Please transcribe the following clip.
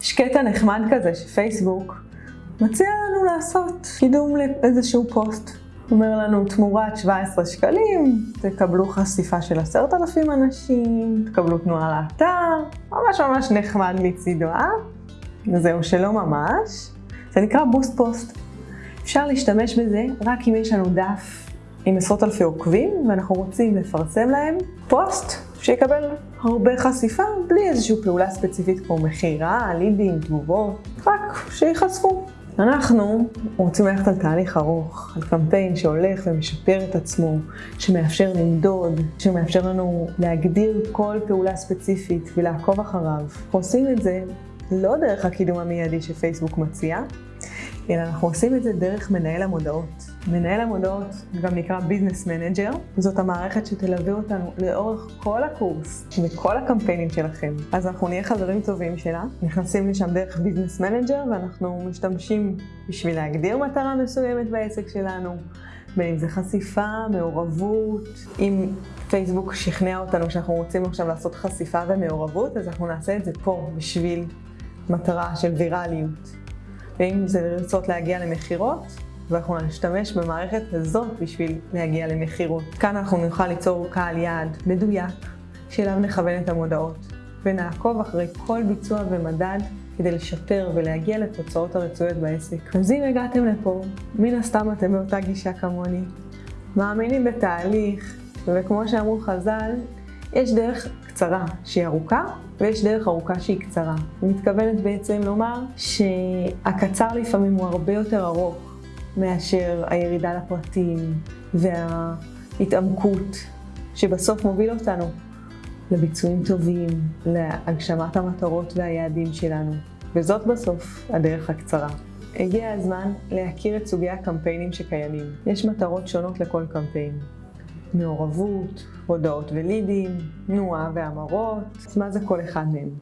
יש קטע נחמד כזה שפייסבוק מציע לנו לעשות קידום לאיזשהו פוסט. אומר לנו תמורת 17 שקלים, תקבלו חשיפה של עשרת אלפים אנשים, תקבלו תנועה לאתר, ממש ממש נחמד מצידו, אה? זהו שלא ממש. זה נקרא boost post. אפשר להשתמש בזה רק אם יש לנו דף עם עשרות אלפי עוקבים ואנחנו רוצים לפרסם להם פוסט שיקבל הרבה חשיפה בלי איזושהי פעולה ספציפית כמו מכירה, לידים, תגובות, רק שיחשפו. אנחנו רוצים ללכת על תהליך ארוך, על קמפיין שהולך ומשפר את עצמו, שמאפשר למדוד, שמאפשר לנו להגדיר כל פעולה ספציפית ולעקוב אחריו. עושים את זה לא דרך הקידום המיידי שפייסבוק מציע, אלא אנחנו עושים את זה דרך מנהל המודעות. מנהל המודעות גם נקרא Business Manager, זאת המערכת שתלווה אותנו לאורך כל הקורס וכל הקמפיינים שלכם. אז אנחנו נהיה חברים טובים שלה, נכנסים לשם דרך Business Manager ואנחנו משתמשים בשביל להגדיר מטרה מסוימת בעסק שלנו, בין אם זה חשיפה, מעורבות, אם פייסבוק שכנע אותנו שאנחנו רוצים עכשיו לעשות חשיפה ומעורבות, אז אנחנו נעשה את זה פה בשביל מטרה של ויראליות. ואם זה לרצות להגיע למכירות, ואנחנו נשתמש במערכת הזאת בשביל להגיע למכירות. כאן אנחנו נוכל ליצור קהל יעד מדויק, שאליו נכוון את המודעות, ונעקוב אחרי כל ביצוע ומדד כדי לשפר ולהגיע לתוצאות הרצויות בעסק. אז אם הגעתם לפה, מן הסתם אתם באותה גישה כמוני. מאמינים בתהליך, וכמו שאמרו חז"ל, יש דרך קצרה שהיא ארוכה, ויש דרך ארוכה שהיא קצרה. אני מתכוונת בעצם לומר שהקצר לפעמים הוא הרבה יותר ארוך מאשר הירידה לפרטים וההתעמקות שבסוף מוביל אותנו לביצועים טובים, להגשמת המטרות והיעדים שלנו. וזאת בסוף הדרך הקצרה. הגיע הזמן להכיר את סוגי הקמפיינים שקיימים. יש מטרות שונות לכל קמפיין. מעורבות, הודעות ולידים, תנועה והמרות, מה זה כל אחד מהם?